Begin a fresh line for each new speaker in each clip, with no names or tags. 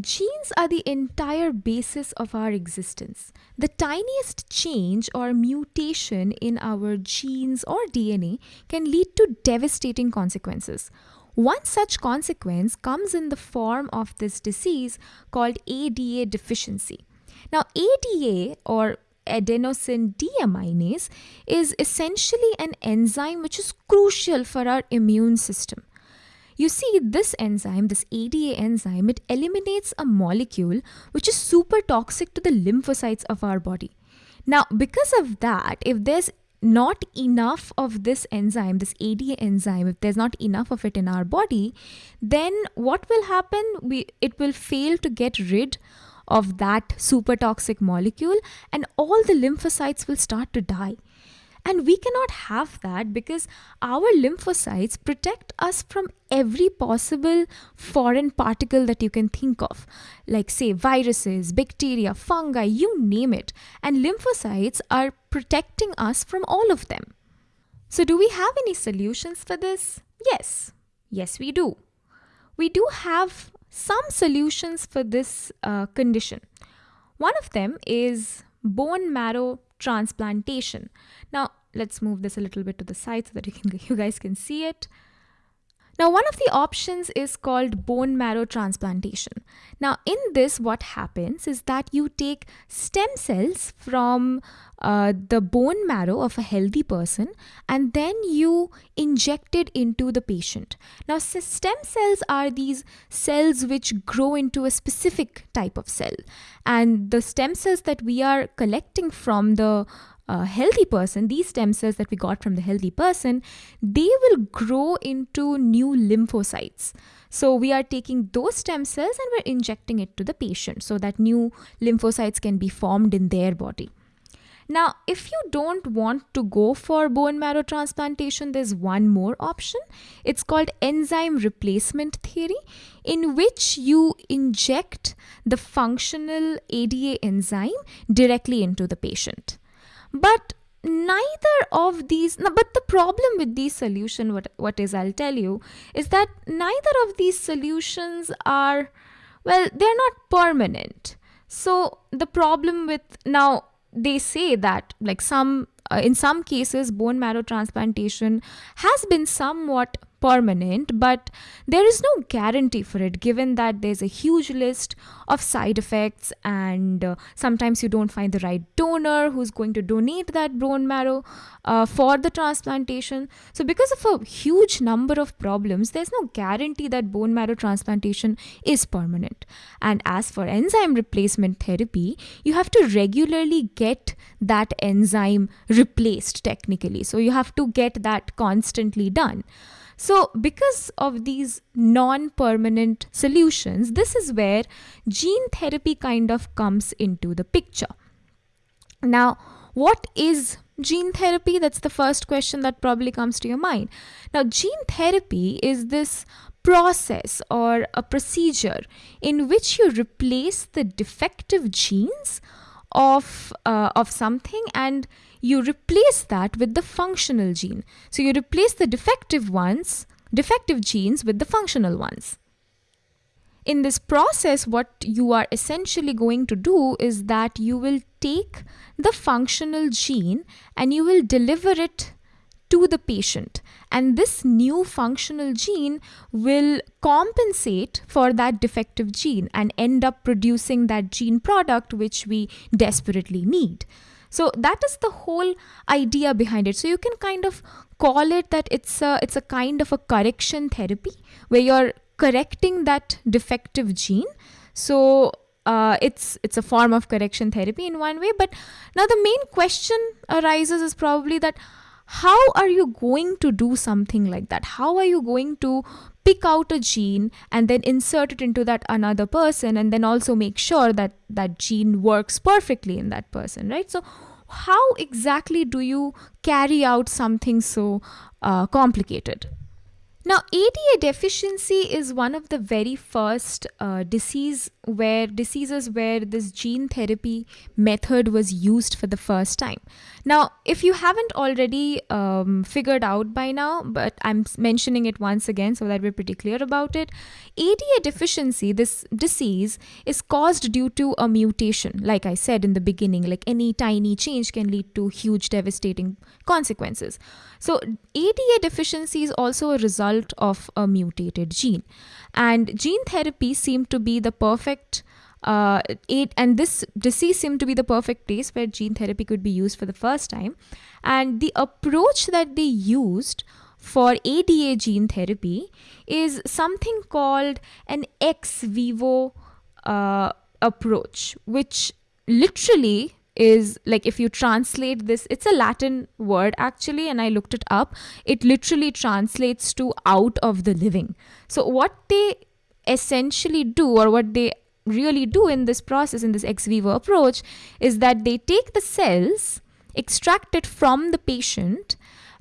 Genes are the entire basis of our existence. The tiniest change or mutation in our genes or DNA can lead to devastating consequences. One such consequence comes in the form of this disease called ADA deficiency. Now, ADA or adenosine deaminase is essentially an enzyme which is crucial for our immune system. You see, this enzyme, this ADA enzyme, it eliminates a molecule which is super toxic to the lymphocytes of our body. Now, because of that, if there's not enough of this enzyme, this ADA enzyme, if there's not enough of it in our body, then what will happen? We, it will fail to get rid of that super toxic molecule and all the lymphocytes will start to die. And we cannot have that because our lymphocytes protect us from every possible foreign particle that you can think of, like, say, viruses, bacteria, fungi, you name it. And lymphocytes are protecting us from all of them. So, do we have any solutions for this? Yes. Yes, we do. We do have some solutions for this uh, condition. One of them is bone marrow transplantation. Now, let's move this a little bit to the side so that you can you guys can see it. Now, one of the options is called bone marrow transplantation. Now, in this, what happens is that you take stem cells from uh, the bone marrow of a healthy person and then you inject it into the patient. Now, stem cells are these cells which grow into a specific type of cell, and the stem cells that we are collecting from the a healthy person, these stem cells that we got from the healthy person, they will grow into new lymphocytes. So we are taking those stem cells and we're injecting it to the patient so that new lymphocytes can be formed in their body. Now, if you don't want to go for bone marrow transplantation, there's one more option. It's called enzyme replacement therapy, in which you inject the functional ADA enzyme directly into the patient. But neither of these but the problem with these solution what what is i'll tell you is that neither of these solutions are well they're not permanent. So the problem with now they say that like some uh, in some cases bone marrow transplantation has been somewhat permanent, but there is no guarantee for it given that there's a huge list of side effects and uh, sometimes you don't find the right donor who's going to donate that bone marrow uh, for the transplantation. So, because of a huge number of problems, there's no guarantee that bone marrow transplantation is permanent. And as for enzyme replacement therapy, you have to regularly get that enzyme replaced technically. So, you have to get that constantly done. So, because of these non permanent solutions, this is where gene therapy kind of comes into the picture. Now, what is gene therapy? That's the first question that probably comes to your mind. Now, gene therapy is this process or a procedure in which you replace the defective genes of uh, of something and you replace that with the functional gene. So you replace the defective ones, defective genes with the functional ones. In this process, what you are essentially going to do is that you will take the functional gene and you will deliver it to the patient. And this new functional gene will compensate for that defective gene and end up producing that gene product which we desperately need. So that is the whole idea behind it. So you can kind of call it that it's a it's a kind of a correction therapy where you're correcting that defective gene. So uh, it's it's a form of correction therapy in one way. But now the main question arises is probably that how are you going to do something like that? How are you going to pick out a gene and then insert it into that another person and then also make sure that that gene works perfectly in that person, right? So how exactly do you carry out something so uh, complicated? Now, ADA deficiency is one of the very first uh, disease where diseases where this gene therapy method was used for the first time. Now, if you haven't already um, figured out by now, but I'm mentioning it once again so that we're pretty clear about it, ADA deficiency, this disease, is caused due to a mutation. Like I said in the beginning, like any tiny change can lead to huge devastating consequences. So, ADA deficiency is also a result of a mutated gene. And gene therapy seemed to be the perfect uh, it and this disease seemed to be the perfect place where gene therapy could be used for the first time and the approach that they used for ADA gene therapy is something called an ex vivo uh, approach which literally is like if you translate this it's a latin word actually and i looked it up. It literally translates to out of the living. So what they essentially do or what they really do in this process, in this ex vivo approach, is that they take the cells, extract it from the patient,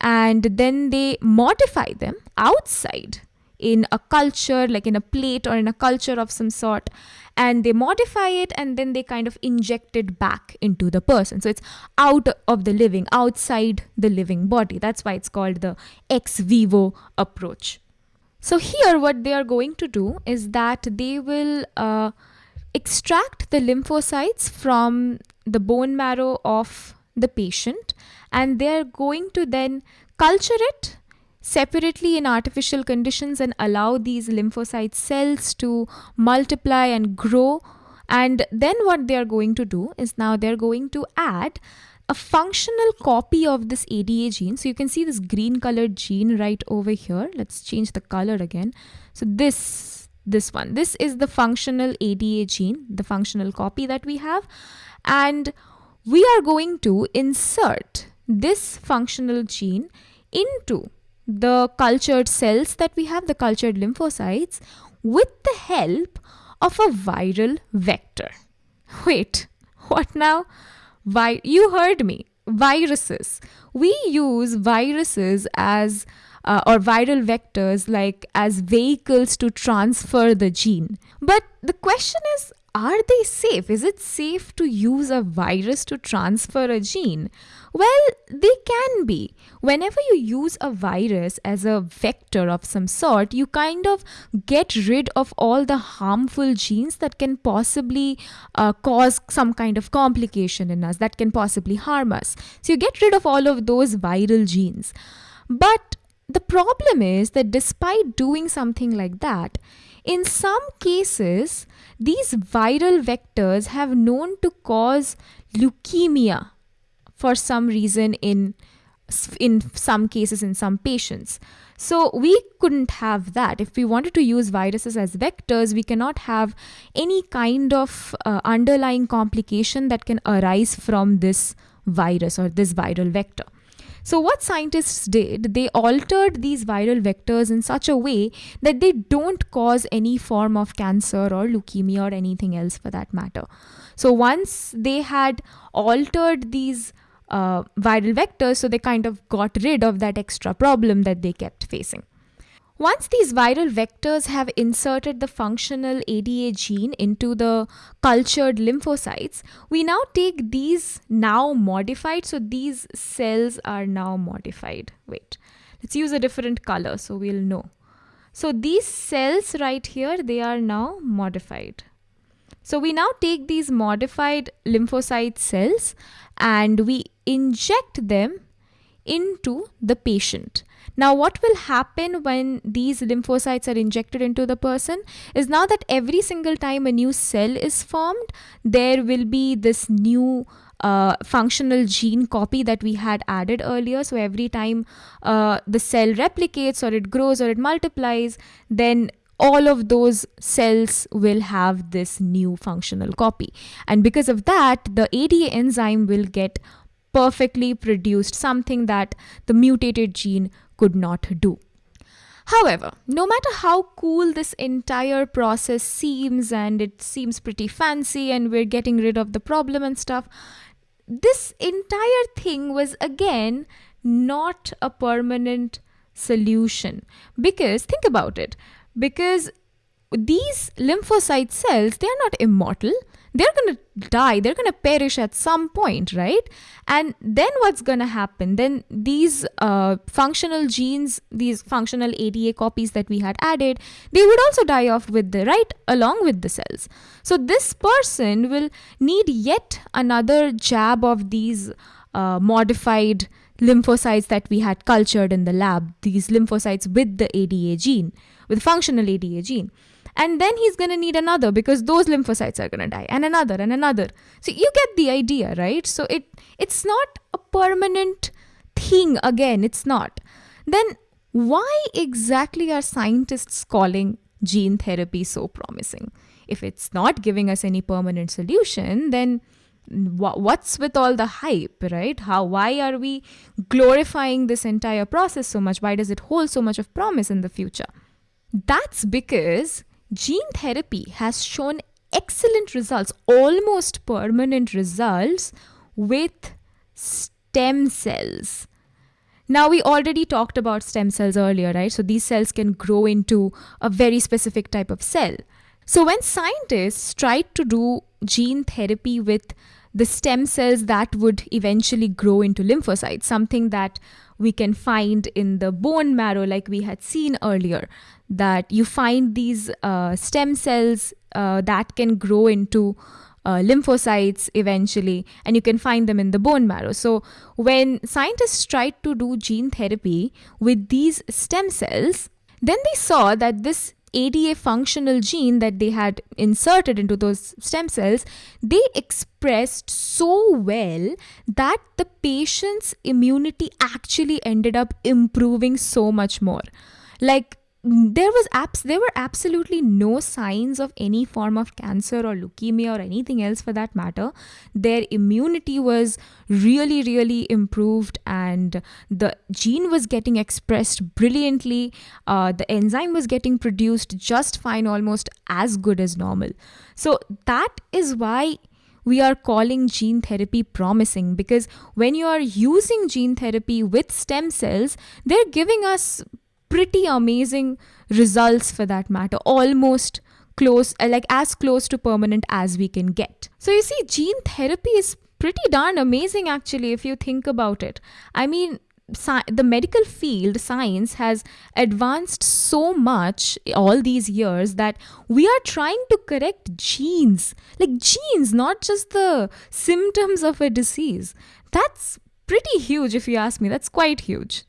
and then they modify them outside in a culture, like in a plate or in a culture of some sort, and they modify it and then they kind of inject it back into the person. So it's out of the living, outside the living body. That's why it's called the ex vivo approach. So here what they are going to do is that they will uh, extract the lymphocytes from the bone marrow of the patient and they are going to then culture it separately in artificial conditions and allow these lymphocyte cells to multiply and grow and then what they are going to do is now they're going to add a functional copy of this ADA gene. So you can see this green colored gene right over here. Let's change the color again. So this, this one, this is the functional ADA gene, the functional copy that we have. And we are going to insert this functional gene into the cultured cells that we have, the cultured lymphocytes, with the help of a viral vector. Wait, what now? Vi- you heard me. Viruses. We use viruses as uh, or viral vectors like as vehicles to transfer the gene. But the question is are they safe? Is it safe to use a virus to transfer a gene? Well, they can be. Whenever you use a virus as a vector of some sort, you kind of get rid of all the harmful genes that can possibly uh, cause some kind of complication in us, that can possibly harm us. So you get rid of all of those viral genes. But the problem is that despite doing something like that, in some cases, these viral vectors have known to cause leukemia for some reason in in some cases in some patients. So we couldn't have that. If we wanted to use viruses as vectors, we cannot have any kind of uh, underlying complication that can arise from this virus or this viral vector. So, what scientists did, they altered these viral vectors in such a way that they don't cause any form of cancer or leukemia or anything else for that matter. So, once they had altered these uh, viral vectors, so they kind of got rid of that extra problem that they kept facing. Once these viral vectors have inserted the functional ADA gene into the cultured lymphocytes, we now take these now modified. So these cells are now modified. Wait, let's use a different color so we'll know. So these cells right here, they are now modified. So we now take these modified lymphocyte cells and we inject them into the patient. Now, what will happen when these lymphocytes are injected into the person is now that every single time a new cell is formed, there will be this new uh, functional gene copy that we had added earlier. So, every time uh, the cell replicates or it grows or it multiplies, then all of those cells will have this new functional copy. And because of that, the ADA enzyme will get perfectly produced, something that the mutated gene could not do. However, no matter how cool this entire process seems and it seems pretty fancy and we're getting rid of the problem and stuff, this entire thing was again not a permanent solution. Because think about it. Because these lymphocyte cells, they are not immortal. They're going to die. They're going to perish at some point, right? And then what's going to happen? Then these uh, functional genes, these functional ADA copies that we had added, they would also die off with the right along with the cells. So this person will need yet another jab of these uh, modified lymphocytes that we had cultured in the lab, these lymphocytes with the ADA gene, with functional ADA gene. And then he's going to need another because those lymphocytes are going to die and another and another. So you get the idea, right? So it it's not a permanent thing again, it's not. Then why exactly are scientists calling gene therapy so promising? If it's not giving us any permanent solution, then what's with all the hype right how why are we glorifying this entire process so much why does it hold so much of promise in the future that's because gene therapy has shown excellent results almost permanent results with stem cells now, we already talked about stem cells earlier, right? So, these cells can grow into a very specific type of cell. So, when scientists tried to do gene therapy with the stem cells that would eventually grow into lymphocytes, something that we can find in the bone marrow, like we had seen earlier, that you find these uh, stem cells uh, that can grow into uh, lymphocytes eventually, and you can find them in the bone marrow. So, when scientists tried to do gene therapy with these stem cells, then they saw that this ADA functional gene that they had inserted into those stem cells, they expressed so well that the patient's immunity actually ended up improving so much more. Like there was abs- there were absolutely no signs of any form of cancer or leukemia or anything else for that matter. Their immunity was really really improved and the gene was getting expressed brilliantly. Uh, the enzyme was getting produced just fine almost as good as normal. So that is why we are calling gene therapy promising because when you are using gene therapy with stem cells, they're giving us pretty amazing results for that matter, almost close, uh, like as close to permanent as we can get. So, you see, gene therapy is pretty darn amazing actually if you think about it. I mean, Sci- the medical field science has advanced so much all these years that we are trying to correct genes. Like genes not just the symptoms of a disease. That's pretty huge if you ask me. That's quite huge